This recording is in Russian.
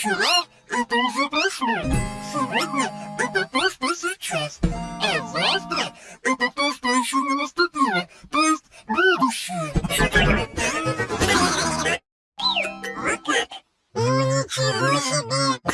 Вчера это уже прошло. Сегодня это то, что сейчас. А завтра это то, что еще не наступило. То есть будущее. Ну, ничего себе!